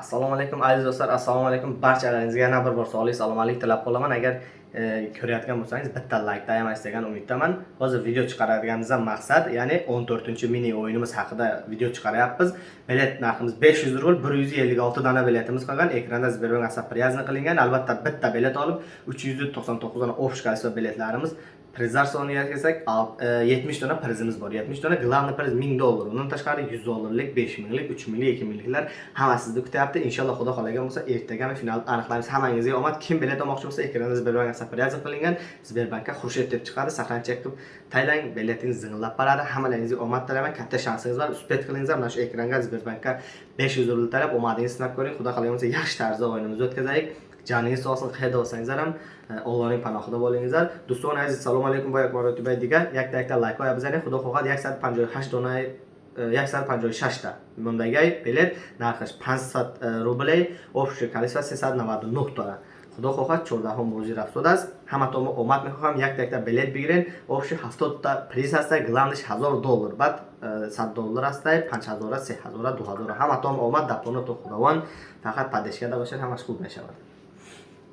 assalomu alaykum aziz do'stlar assalomu alaykum. Barchalaringizga yana bir bor sog'lik salomatlik tilab qolaman. Agar e, ko'rayotgan bo'lsangiz bitta layk tayamaysiz degan umiddaman. Hozir video chiqaradiganimizdan maqsad ya'ni 14 mini o'yinimiz haqida video chiqaryapmiz bilet narximiz 500 rubl 156 dona biletimiz qolgan. Ekranda сбербанк asab priyazni qilingan. Albatta bitta bilet olib 399 dona общий количество biletlarimiz prizlar soniga kelsak 70 dona prizimiz bor. 70 dona главный priz 1000 dollar. Undan tashqari 100 dollarlik 5 minglik 3 minglik 2 mingliklar hammasi sizni kutyapti. Inshaalloh xudo xohlagan bo'lsa ertagami final aniqlaymiz hammangizga omad. Kim bilet olmoqchi bo'lsa ekranda sberbank asapryazov qilingan. Sberbankka xurshed deb chiqadi saqlanchak qilib taylang. Biletingiz zing'illab boradi hammalaringizga omad tilayman. Katta shansingiz bor uspet qilingizlar. Mana shu ekranga sberbankka 500 rubl talab. Omadingizni sinab ko'ring. Xudo xohlagan bo'lsa yaxshi tarzda o'yinimizni o'tkazaylik. ҷамъии соҳсин қайда ҳосангизарам олони паноҳхудо болингизар дӯстони азиз салому алайкум ба як маротибаи дигар якта якта лайкҳоя бизанед худо хоҳад 158 донаи 156 та мондагаи билет нархаш 500 рублей общая количество 399 тона худо хоҳад 14 бозӣ рафтод аст ҳаматон омад мехоҳам якта якта билет бигирен общи 70 та приз ҳаста главниш 1000 доллар баъд 100 доллар ҳастай 5000 3000 2000 ҳаматон омад дар понатон худованд фақат падеш карда бошед ҳамаш хуб мешавад